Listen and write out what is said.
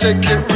Take it